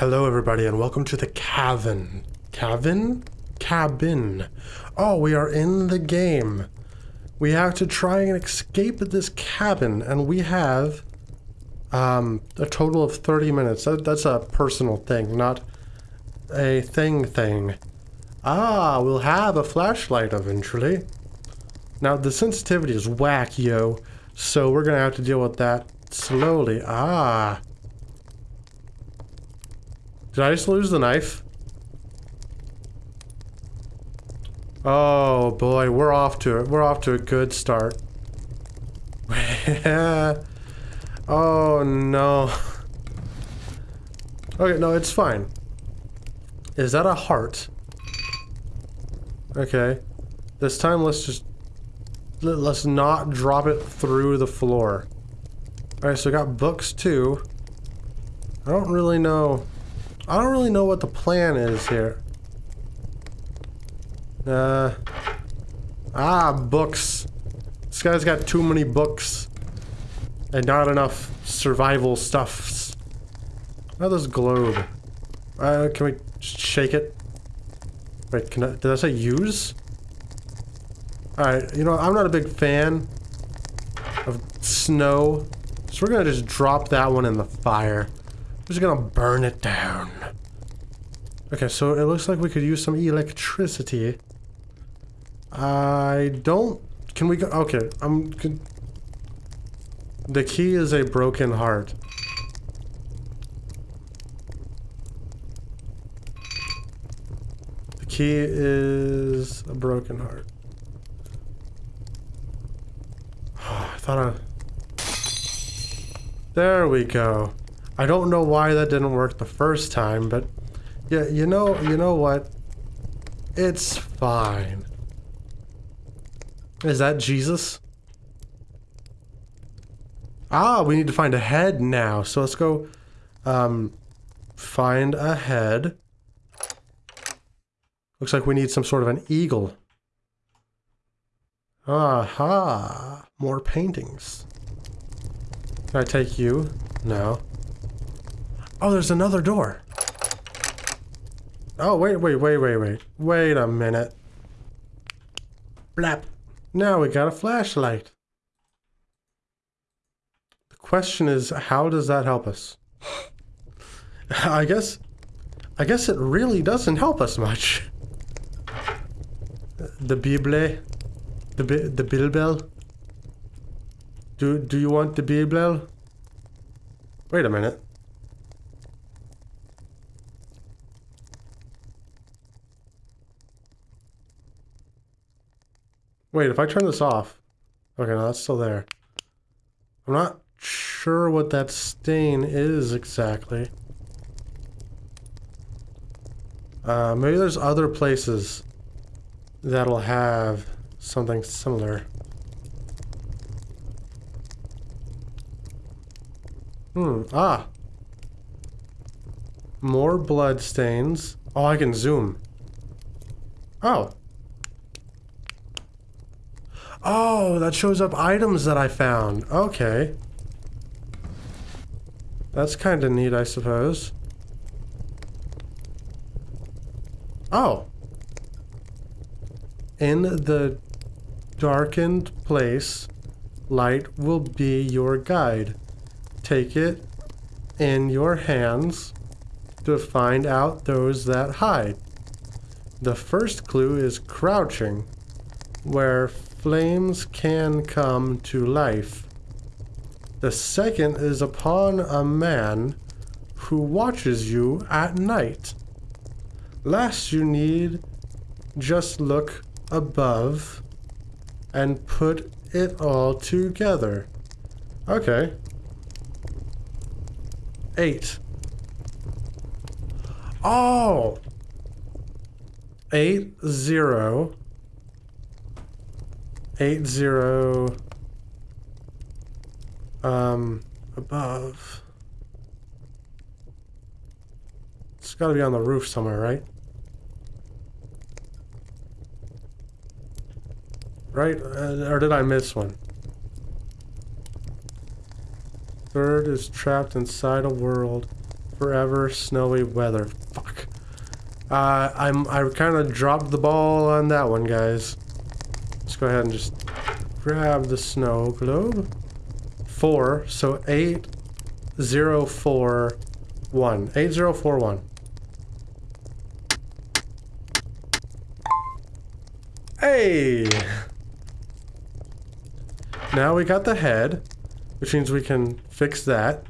Hello, everybody, and welcome to the cabin. Cabin? Cabin. Oh, we are in the game. We have to try and escape this cabin, and we have um, a total of 30 minutes. That, that's a personal thing, not a thing thing. Ah, we'll have a flashlight eventually. Now, the sensitivity is whack, yo, so we're gonna have to deal with that slowly. Ah. Did I just lose the knife? Oh boy, we're off to it. We're off to a good start. oh no. Okay, no, it's fine. Is that a heart? Okay. This time let's just let's not drop it through the floor. Alright, so I got books too. I don't really know I don't really know what the plan is here. Uh, ah, books. This guy's got too many books. And not enough survival stuffs. How this globe? Uh, can we shake it? Wait, can I, did I say use? Alright, you know, I'm not a big fan of snow. So we're gonna just drop that one in the fire. Just gonna burn it down. Okay, so it looks like we could use some electricity. I don't... Can we go... Okay, I'm... Can, the key is a broken heart. The key is a broken heart. I thought I... There we go. I don't know why that didn't work the first time, but yeah, you know, you know what? It's fine. Is that Jesus? Ah, we need to find a head now. So let's go um, find a head. Looks like we need some sort of an eagle. Aha! More paintings. Can I take you? No. Oh, there's another door. Oh, wait, wait, wait, wait, wait. Wait a minute. Blap. Now we got a flashlight. The question is, how does that help us? I guess... I guess it really doesn't help us much. The Bible? The, the Bilbel? Do, do you want the Bilbel? Wait a minute. Wait, if I turn this off... Okay, no, that's still there. I'm not sure what that stain is exactly. Uh, maybe there's other places that'll have something similar. Hmm, ah. More blood stains. Oh, I can zoom. Oh. Oh, that shows up items that I found. Okay. That's kind of neat, I suppose. Oh. In the darkened place, light will be your guide. Take it in your hands to find out those that hide. The first clue is crouching, where flames can come to life. The second is upon a man who watches you at night. Last you need just look above and put it all together. Okay. Eight. Oh! Eight, zero, eight zero um above. It's got to be on the roof somewhere, right? Right? Uh, or did I miss one? Third is trapped inside a world forever snowy weather. Fuck. Uh, I'm I kind of dropped the ball on that one, guys. Go ahead and just grab the snow globe. Four, so eight, zero, four, one. Eight, zero, four, one. Hey! Now we got the head, which means we can fix that.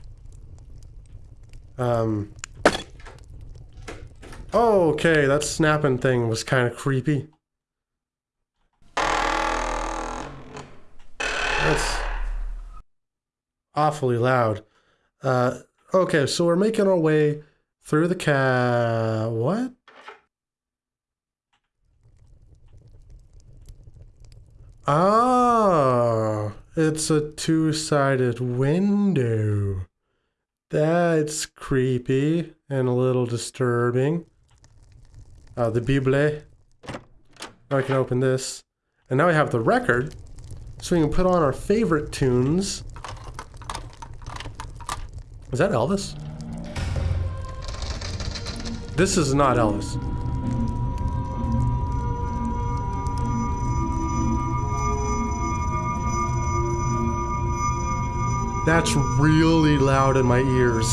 Um. Okay, that snapping thing was kind of creepy. That's awfully loud. Uh, okay, so we're making our way through the ca... What? Ah, it's a two-sided window. That's creepy and a little disturbing. Uh, the Bible. Now I can open this. And now we have the record. So we can put on our favorite tunes. Is that Elvis? This is not Elvis. That's really loud in my ears.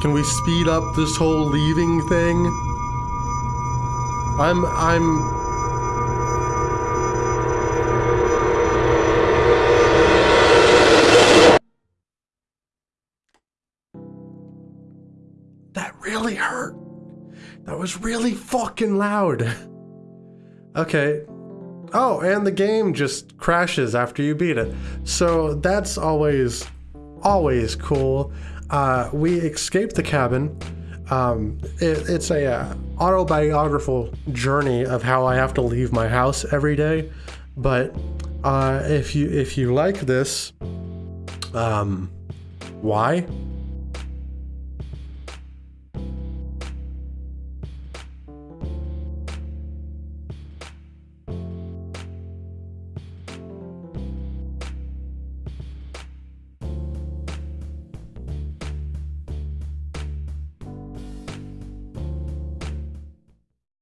Can we speed up this whole leaving thing? I'm, I'm... was really fucking loud. Okay, Oh, and the game just crashes after you beat it. So that's always, always cool. Uh, we escape the cabin. Um, it, it's a uh, autobiographical journey of how I have to leave my house every day. But uh, if you if you like this, um, why?